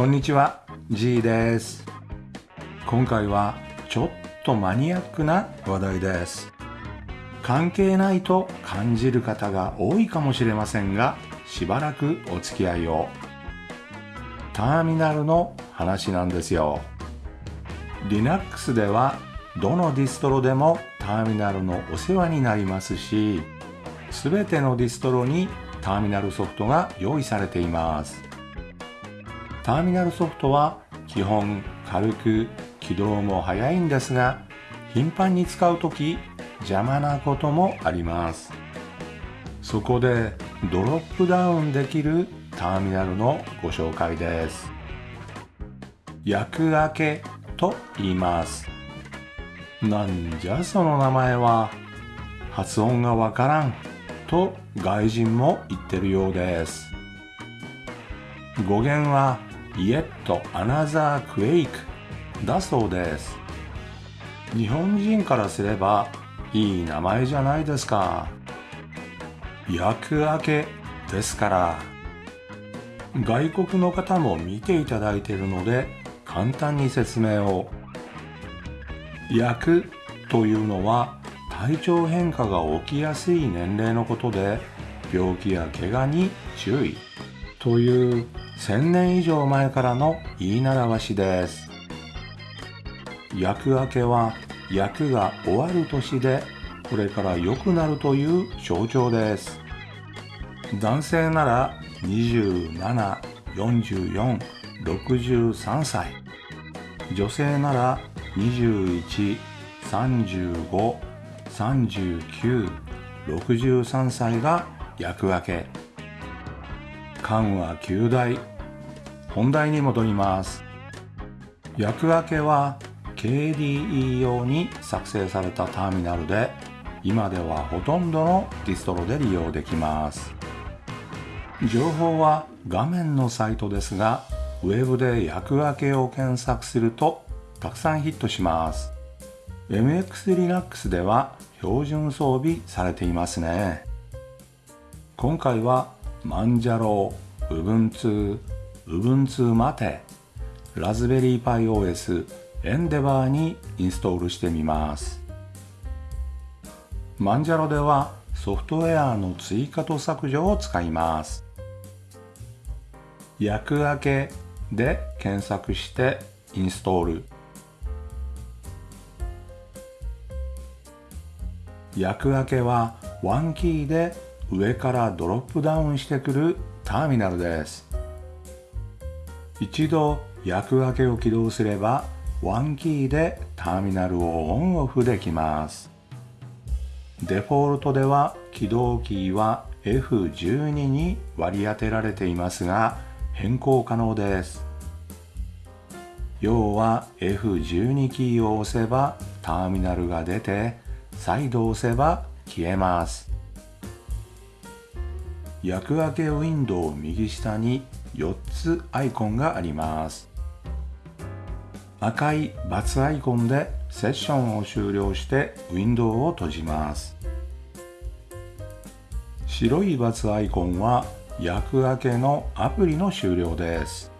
こんにちは G です。今回はちょっとマニアックな話題です。関係ないと感じる方が多いかもしれませんがしばらくお付き合いを。ターミナルの話なんですよ。Linux ではどのディストロでもターミナルのお世話になりますし全てのディストロにターミナルソフトが用意されています。ターミナルソフトは基本軽く起動も早いんですが頻繁に使う時邪魔なこともあります。そこでドロップダウンできるターミナルのご紹介です。役開けと言います。なんじゃその名前は。発音がわからんと外人も言ってるようです。語源は Yet Another Quake だそうです。日本人からすればいい名前じゃないですか。役明けですから。外国の方も見ていただいているので簡単に説明を。役というのは体調変化が起きやすい年齢のことで病気や怪我に注意。という1000年以上前からの言い習わしです。役明けは役が終わる年でこれから良くなるという象徴です。男性なら274463歳。女性なら21353963歳が役分け。間は9大本題に戻ります。役分けは KDE 用に作成されたターミナルで今ではほとんどのディストロで利用できます。情報は画面のサイトですがウェブで役分けを検索するとたくさんヒットします。MXLinux では標準装備されていますね。今回はマンジャロウ、ウブンツー、ウブンツーマテ、ラズベリーパイ OS、エンデバーにインストールしてみます。マンジャロではソフトウェアの追加と削除を使います。役明けで検索してインストール。役明けはワンキーで上からドロップダウンしてくるターミナルです。一度役明けを起動すればワンキーでターミナルをオンオフできます。デフォルトでは起動キーは F12 に割り当てられていますが変更可能です。要は F12 キーを押せばターミナルが出て再度押せば消えます。役分けウィンドウ右下に4つアイコンがあります。赤い×アイコンでセッションを終了してウィンドウを閉じます。白い×アイコンは役明けのアプリの終了です。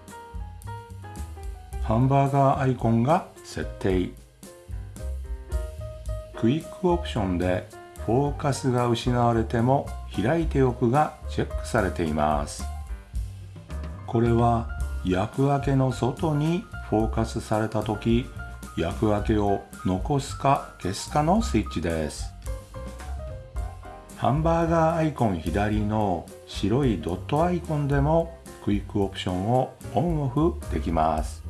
ハンバーガーアイコンが設定。クイックオプションでフォーカスが失われても開いておくがチェックされています。これは役分けの外にフォーカスされた時役分けを残すか消すかのスイッチです。ハンバーガーアイコン左の白いドットアイコンでもクイックオプションをオンオフできます。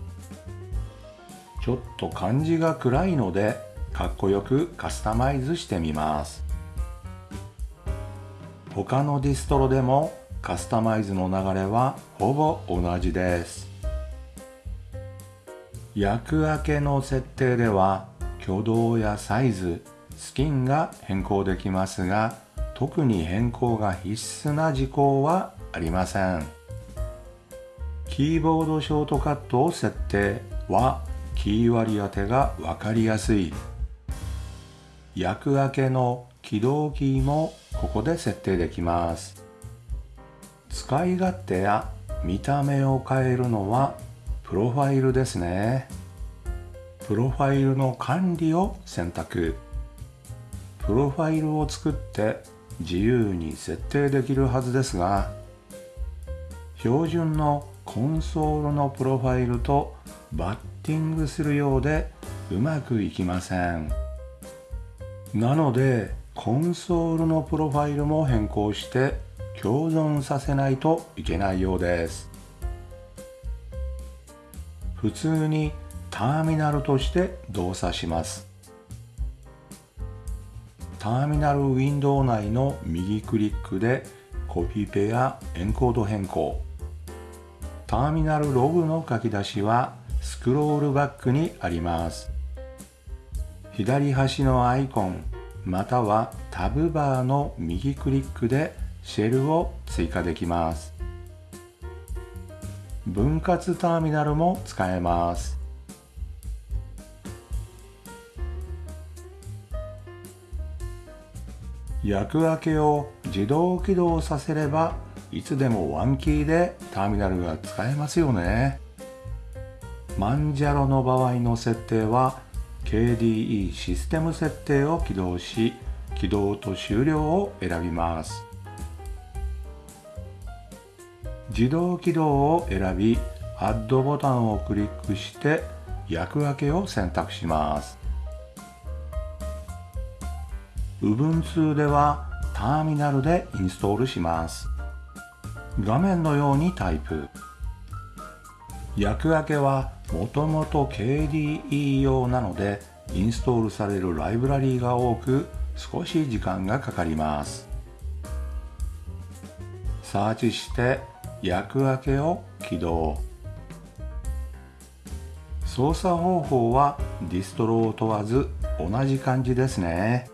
ちょっと感じが暗いのでかっこよくカスタマイズしてみます。他のディストロでもカスタマイズの流れはほぼ同じです。役明けの設定では挙動やサイズスキンが変更できますが特に変更が必須な事項はありません。キーボードショートカットを設定はキー割り当てが分かりやすい。役明けの起動キーもここで設定できます。使い勝手や見た目を変えるのはプロファイルですね。プロファイルの管理を選択。プロファイルを作って自由に設定できるはずですが標準のコンソールのプロファイルとバッティングするようでうまくいきません。なのでコンソールのプロファイルも変更して共存させないといけないようです。普通にターミナルとして動作します。ターミナルウィンドウ内の右クリックでコピペやエンコード変更。ターミナルログの書き出しはスクロールバックにあります。左端のアイコンまたはタブバーの右クリックでシェルを追加できます。分割ターミナルも使えます。役分けを自動起動させればいつでもワンキーでターミナルが使えますよね。マンジャロの場合の設定は KDE システム設定を起動し起動と終了を選びます。自動起動を選び Add ボタンをクリックして役分けを選択します。Ubuntu ではターミナルでインストールします。画面のようにタイプ。役分けはもともと KDE 用なのでインストールされるライブラリーが多く少し時間がかかります。サーチして役分けを起動。操作方法はディストロを問わず同じ感じですね。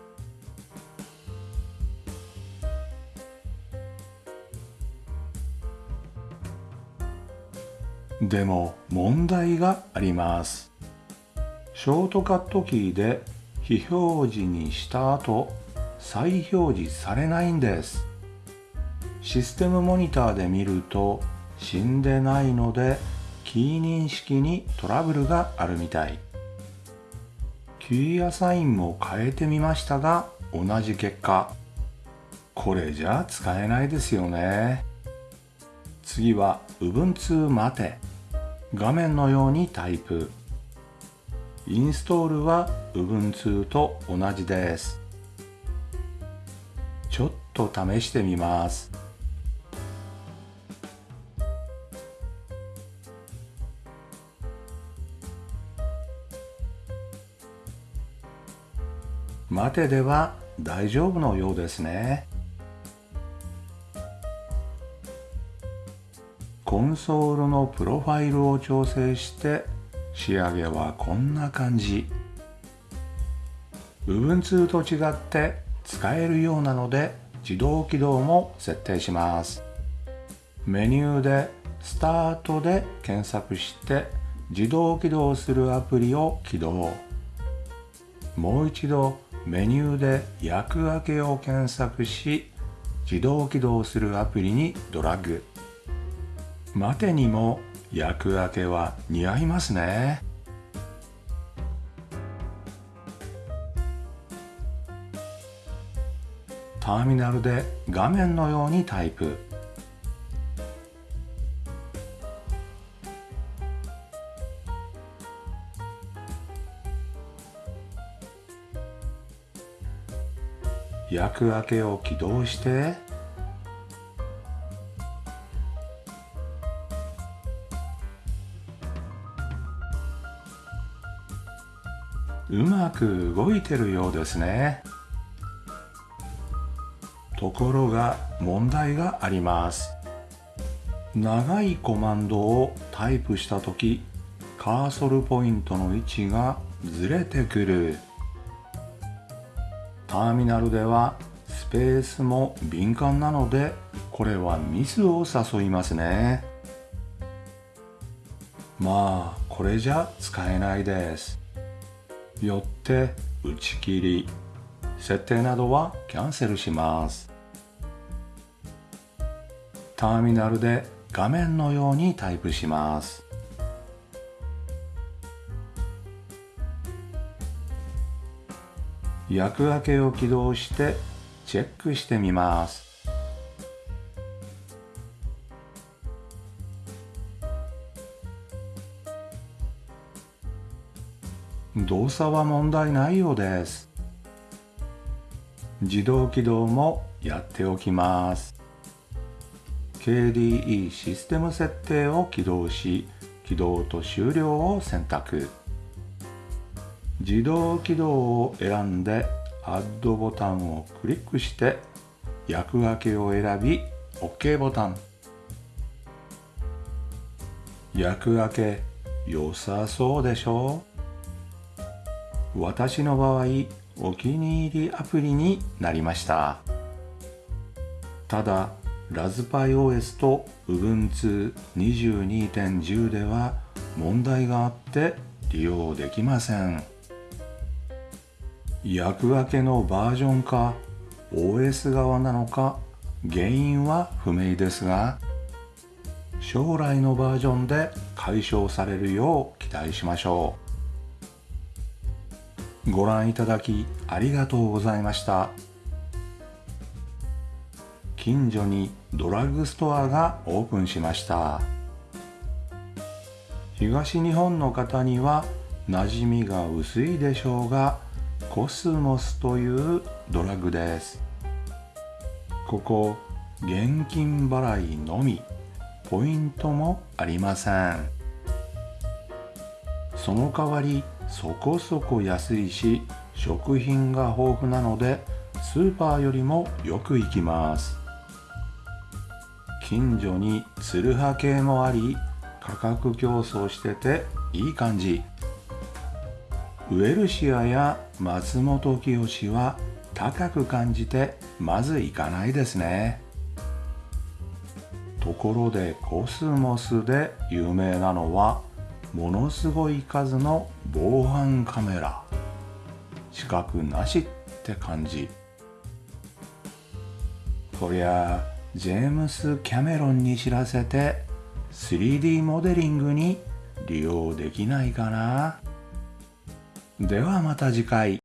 でも問題があります。ショートカットキーで非表示にした後再表示されないんです。システムモニターで見ると死んでないのでキー認識にトラブルがあるみたい。キーアサインも変えてみましたが同じ結果。これじゃ使えないですよね。次は Ubuntu 待て。画面のようにタイプ。インストールは Ubuntu と同じです。ちょっと試してみます。待てでは大丈夫のようですね。コンソールのプロファイルを調整して仕上げはこんな感じ。部分2と違って使えるようなので自動起動も設定します。メニューでスタートで検索して自動起動するアプリを起動。もう一度メニューで役分けを検索し自動起動するアプリにドラッグ。待てにも役分けは似合いますね。ターミナルで画面のようにタイプ。役分けを起動して。うまく動いてるようですね。ところが問題があります。長いコマンドをタイプした時カーソルポイントの位置がずれてくる。ターミナルではスペースも敏感なのでこれはミスを誘いますね。まあこれじゃ使えないです。よって打ち切り。設定などはキャンセルします。ターミナルで画面のようにタイプします。薬明けを起動してチェックしてみます。動作は問題ないようです。自動起動もやっておきます。KDE システム設定を起動し起動と終了を選択。自動起動を選んで Add ボタンをクリックして役分けを選び OK ボタン。役分け良さそうでしょ？う私の場合お気に入りアプリになりました。ただラズパイ OS と Ubuntu22.10 では問題があって利用できません。役分けのバージョンか OS 側なのか原因は不明ですが将来のバージョンで解消されるよう期待しましょう。ご覧いただきありがとうございました。近所にドラッグストアがオープンしました。東日本の方には馴染みが薄いでしょうがコスモスというドラッグです。ここ現金払いのみポイントもありません。その代わりそこそこ安いし食品が豊富なのでスーパーよりもよく行きます。近所にツルハ系もあり価格競争してていい感じ。ウエルシアや松本清は高く感じてまず行かないですね。ところでコスモスで有名なのはものすごい数の防犯カメラ。資格なしって感じ。こりゃジェームス・キャメロンに知らせて 3D モデリングに利用できないかな。ではまた次回。